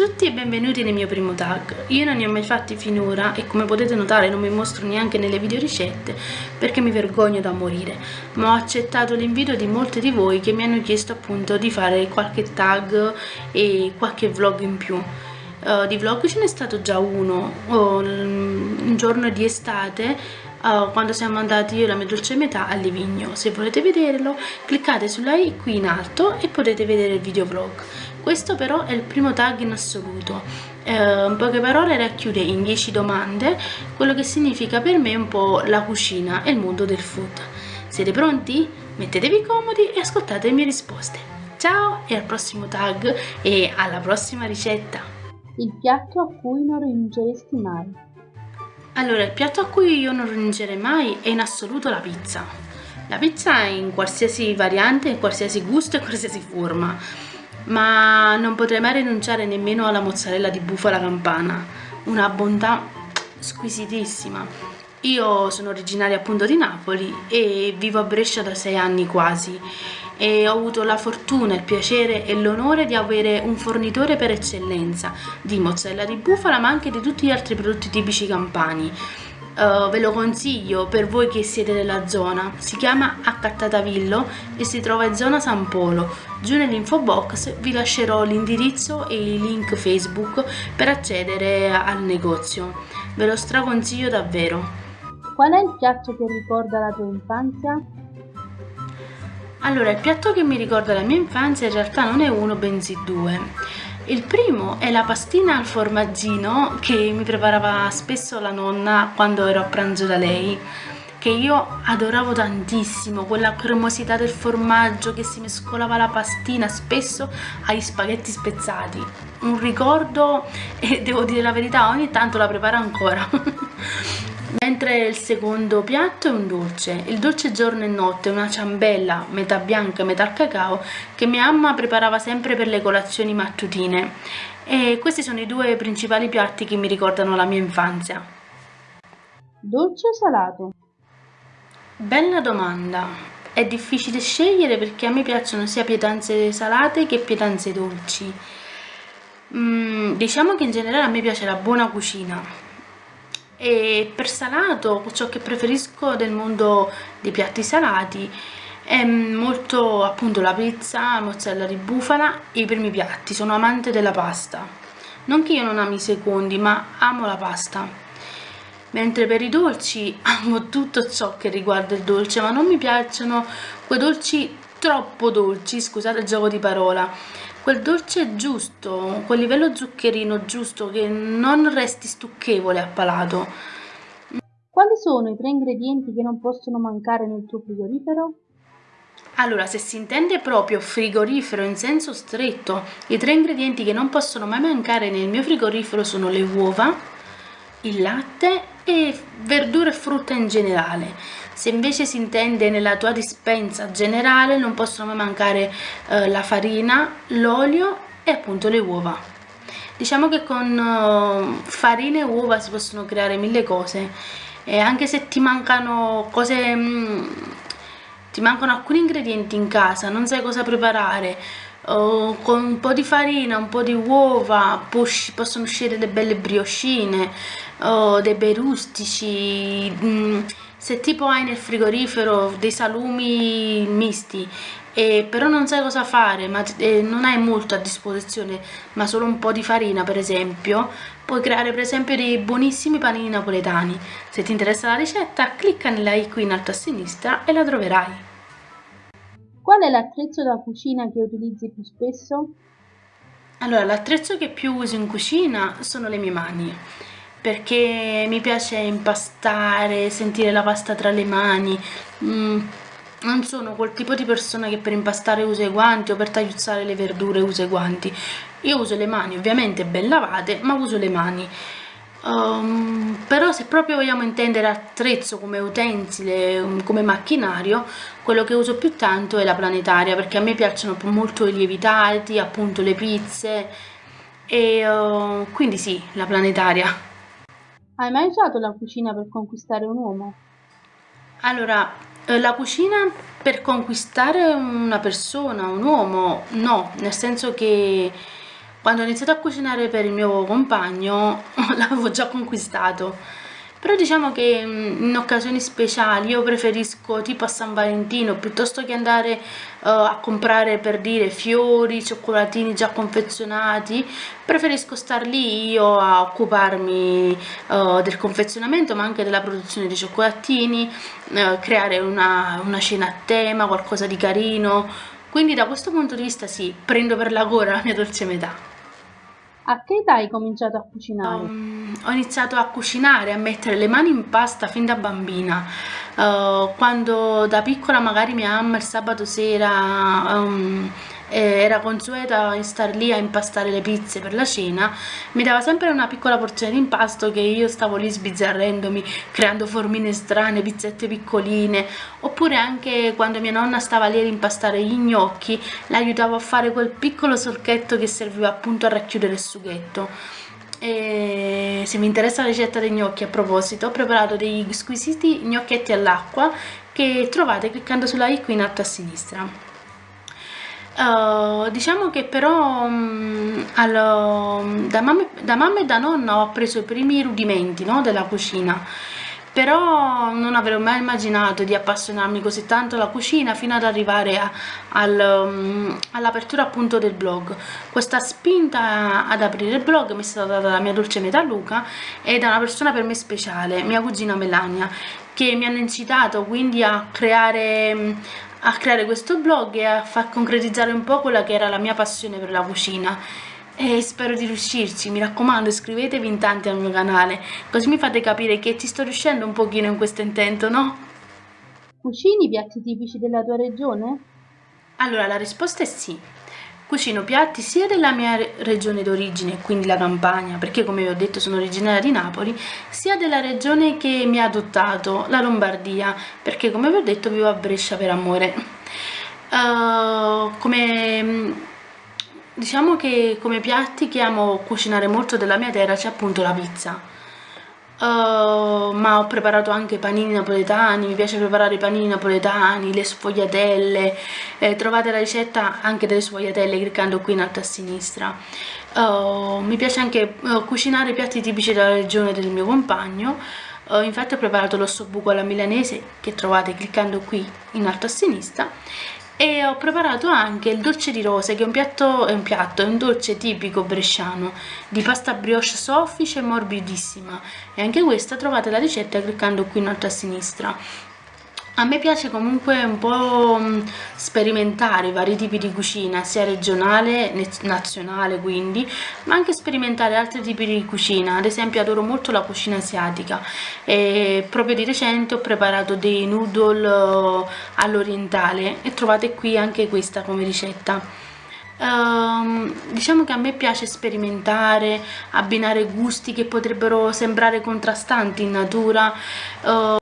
tutti e benvenuti nel mio primo tag. Io non ne ho mai fatti finora e come potete notare non mi mostro neanche nelle video ricette perché mi vergogno da morire, ma ho accettato l'invito di molti di voi che mi hanno chiesto appunto di fare qualche tag e qualche vlog in più. Uh, di vlog ce n'è stato già uno, uh, un giorno di estate uh, quando siamo andati io e la mia dolce metà a Livigno. Se volete vederlo cliccate sulla i qui in alto e potete vedere il video vlog. Questo però è il primo tag in assoluto. Uh, in poche parole racchiude in 10 domande quello che significa per me un po' la cucina e il mondo del food. Siete pronti? Mettetevi comodi e ascoltate le mie risposte. Ciao e al prossimo tag e alla prossima ricetta! Il piatto a cui non rinunceresti mai. Allora, il piatto a cui io non rinuncerei mai è in assoluto la pizza. La pizza in qualsiasi variante, in qualsiasi gusto e qualsiasi forma. Ma non potrei mai rinunciare nemmeno alla mozzarella di bufala campana. Una bontà squisitissima. Io sono originaria appunto di Napoli e vivo a Brescia da sei anni quasi e ho avuto la fortuna, il piacere e l'onore di avere un fornitore per eccellenza di mozzarella di bufala ma anche di tutti gli altri prodotti tipici campani. Uh, ve lo consiglio per voi che siete nella zona, si chiama Accattatavillo e si trova in zona San Polo. Giù nell'info box vi lascerò l'indirizzo e i link Facebook per accedere al negozio. Ve lo straconsiglio davvero. Qual è il piatto che ricorda la tua infanzia? Allora, il piatto che mi ricorda la mia infanzia in realtà non è uno, bensì due. Il primo è la pastina al formaggino che mi preparava spesso la nonna quando ero a pranzo da lei che io adoravo tantissimo, quella cremosità del formaggio che si mescolava la pastina spesso agli spaghetti spezzati. Un ricordo e devo dire la verità, ogni tanto la preparo ancora. Mentre il secondo piatto è un dolce. Il dolce giorno e notte, una ciambella metà bianca e metà cacao che mia mamma preparava sempre per le colazioni mattutine. E questi sono i due principali piatti che mi ricordano la mia infanzia. Dolce o salato? Bella domanda. È difficile scegliere perché a me piacciono sia pietanze salate che pietanze dolci. Mm, diciamo che in generale a me piace la buona cucina e per salato ciò che preferisco del mondo dei piatti salati è molto appunto la pizza, la mozzarella di bufala e i primi piatti, sono amante della pasta. Non che io non ami i secondi ma amo la pasta. Mentre per i dolci amo tutto ciò che riguarda il dolce ma non mi piacciono quei dolci troppo dolci, scusate il gioco di parola quel dolce giusto, quel livello zuccherino giusto che non resti stucchevole a palato. Quali sono i tre ingredienti che non possono mancare nel tuo frigorifero? Allora, se si intende proprio frigorifero in senso stretto, i tre ingredienti che non possono mai mancare nel mio frigorifero sono le uova, il latte e verdura e frutta in generale. Se invece si intende nella tua dispensa generale non possono mai mancare eh, la farina, l'olio e appunto le uova. Diciamo che con uh, farina e uova si possono creare mille cose e anche se ti mancano cose, mh, mm, ti mancano alcuni ingredienti in casa, non sai cosa preparare, uh, con un po' di farina, un po' di uova possono uscire delle belle brioscine, uh, dei bei rustici, mh, mm, se tipo hai nel frigorifero dei salumi misti e però non sai cosa fare ma eh, non hai molto a disposizione ma solo un po' di farina per esempio puoi creare per esempio dei buonissimi panini napoletani. Se ti interessa la ricetta clicca nella i qui in alto a sinistra e la troverai. Qual è l'attrezzo da cucina che utilizzi più spesso? allora l'attrezzo che più uso in cucina sono le mie mani perché mi piace impastare, sentire la pasta tra le mani. Mm, non sono quel tipo di persona che per impastare usa i guanti o per tagliuzzare le verdure usa i guanti. Io uso le mani, ovviamente ben lavate, ma uso le mani. Um, però se proprio vogliamo intendere attrezzo come utensile, um, come macchinario, quello che uso più tanto è la planetaria perché a me piacciono molto i lievitati, appunto le pizze e uh, quindi sì, la planetaria. Hai mai usato la cucina per conquistare un uomo? Allora, eh, la cucina per conquistare una persona, un uomo, no, nel senso che quando ho iniziato a cucinare per il mio compagno l'avevo già conquistato però diciamo che mm, in occasioni speciali io preferisco tipo a San Valentino piuttosto che andare uh, a comprare per dire fiori, cioccolatini già confezionati preferisco star lì io a occuparmi uh, del confezionamento ma anche della produzione di cioccolatini uh, creare una, una cena a tema, qualcosa di carino. Quindi da questo punto di vista sì, prendo per la gola la mia dolce metà a che età hai cominciato a cucinare? Um, ho iniziato a cucinare, a mettere le mani in pasta fin da bambina. Uh, quando da piccola magari mia mamma il sabato sera um, era consueta star lì a impastare le pizze per la cena, mi dava sempre una piccola porzione di impasto che io stavo lì sbizzarrendomi, creando formine strane, pizzette piccoline, oppure anche quando mia nonna stava lì ad impastare gli gnocchi, l'aiutavo a fare quel piccolo solchetto che serviva appunto a racchiudere il sughetto. E se vi interessa la ricetta dei gnocchi a proposito ho preparato degli squisiti gnocchetti all'acqua che trovate cliccando sulla i qui in alto a sinistra Uh, diciamo che però um, allo, da, mamma, da, mamma, e da nonna ho preso i primi rudimenti no, della cucina. Però non avrei mai immaginato di appassionarmi così tanto alla cucina fino ad arrivare al, um, all'apertura appunto del blog. Questa spinta ad aprire il blog mi è stata data dalla mia dolce metà Luca e da una persona per me speciale, mia cugina Melania che mi hanno incitato quindi a creare a creare questo blog e a far concretizzare un po' quella che era la mia passione per la cucina e spero di riuscirci, mi raccomando iscrivetevi in tanti al mio canale, così mi fate capire che ci sto riuscendo un pochino in questo intento, no? Cucini piatti tipici della tua regione? Allora, la risposta è sì. Cucino piatti sia della mia regione d'origine, quindi la Campania, perché come vi ho detto sono originaria di Napoli, sia della regione che mi ha adottato, la Lombardia, perché come vi ho detto vivo a Brescia per amore. Uh, come diciamo che come piatti che amo cucinare molto della mia terra c'è appunto la pizza Uh, ma ho preparato anche panini napoletani, mi piace preparare i panini napoletani, le sfogliatelle, eh, trovate la ricetta anche delle sfogliatelle cliccando qui in alto a sinistra. Uh, mi piace anche uh, cucinare piatti tipici della regione del mio compagno, infatti ho preparato l'ossobuco alla milanese che trovate cliccando qui in alto a sinistra e ho preparato anche il dolce di rose che è un piatto, è un, piatto, è un dolce tipico bresciano di pasta brioche soffice e morbidissima. E anche questa trovate la ricetta cliccando qui in alto a sinistra a me piace comunque un po' mm, sperimentare vari tipi di cucina, sia regionale, nazionale quindi, ma anche sperimentare altri tipi di cucina, ad esempio adoro molto la cucina asiatica. E proprio di recente ho preparato dei noodle eh, all'orientale. E trovate qui anche questa come ricetta. Uh, diciamo che a me piace sperimentare, abbinare gusti che potrebbero sembrare contrastanti in natura uh,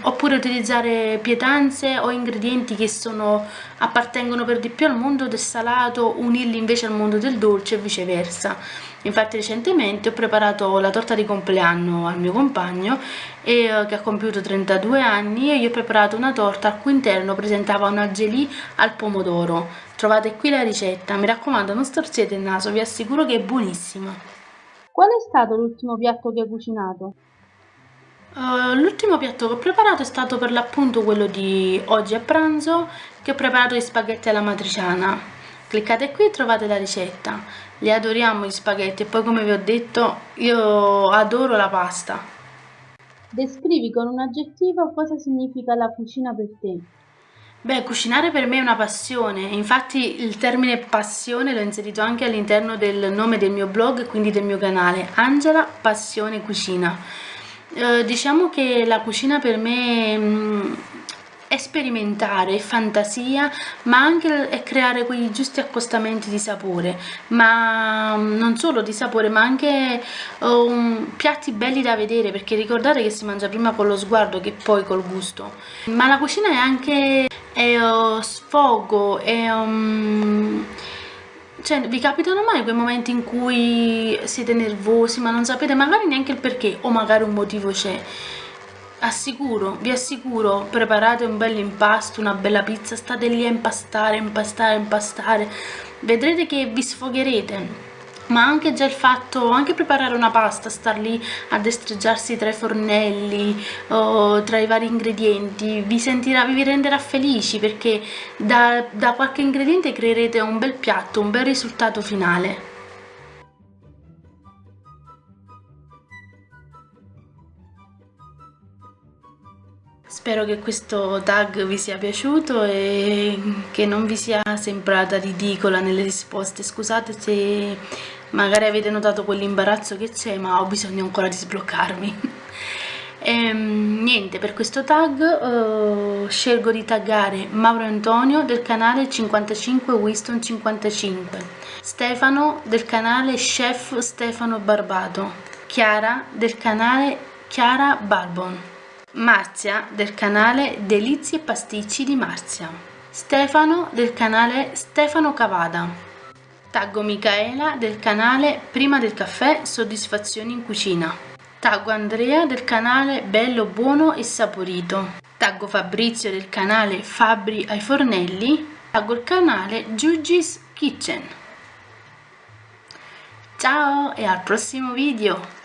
oppure utilizzare pietanze o ingredienti che sono, appartengono per di più al mondo del salato, unirli invece al mondo del dolce e viceversa. Infatti recentemente ho preparato la torta di compleanno al mio compagno e, uh, che ha compiuto 32 anni e io ho preparato una torta al cui interno presentava una gelì al pomodoro trovate qui la ricetta. Mi raccomando non storzete il naso vi assicuro che è buonissima qual è stato l'ultimo piatto che hai cucinato? Uh, l'ultimo piatto che ho preparato è stato per l'appunto quello di oggi a pranzo che ho preparato gli spaghetti alla matriciana. Cliccate qui e trovate la ricetta. Li adoriamo gli spaghetti. E poi come vi ho detto io adoro la pasta. Descrivi con un aggettivo cosa significa la cucina per te Beh, cucinare per me è una passione, infatti il termine passione l'ho inserito anche all'interno del nome del mio blog, quindi del mio canale, Angela Passione Cucina. Eh, diciamo che la cucina per me mh, mm, è sperimentare, è fantasia, ma anche è creare quei giusti accostamenti di sapore, ma mm, non solo di sapore, ma anche um, piatti belli da vedere, perché ricordate che si mangia prima con lo sguardo che poi col gusto. Ma la cucina è anche uh, sfogo, è... Um, cioè, vi capitano mai quei momenti in cui siete nervosi ma non sapete magari neanche il perché o magari un motivo c'è? assicuro, vi assicuro, preparate un bel impasto, una bella pizza, state lì a impastare, impastare, impastare, vedrete che vi sfogherete ma anche già il fatto, anche preparare una pasta, star lì a destreggiarsi tra i fornelli o tra i vari ingredienti, vi, sentirà, vi renderà felici perché da, da qualche ingrediente creerete un bel piatto, un bel risultato finale. Spero che questo tag vi sia piaciuto e che non vi sia sembrata ridicola nelle risposte. Scusate se magari avete notato quell'imbarazzo che c'è, ma ho bisogno ancora di sbloccarmi. E, ehm, niente, per questo tag uh, scelgo di taggare Mauro Antonio del canale 55 Winston 55, Stefano del canale Chef Stefano Barbato, Chiara del canale Chiara Barbon. Marzia del canale Delizie e Pasticci di Marzia, Stefano del canale Stefano Cavada, Taggo Micaela del canale Prima del caffè Soddisfazioni in cucina, Taggo Andrea del canale Bello Buono e Saporito, Taggo Fabrizio del canale Fabri ai Fornelli, Taggo il canale Giugi's Kitchen. Ciao e al prossimo video!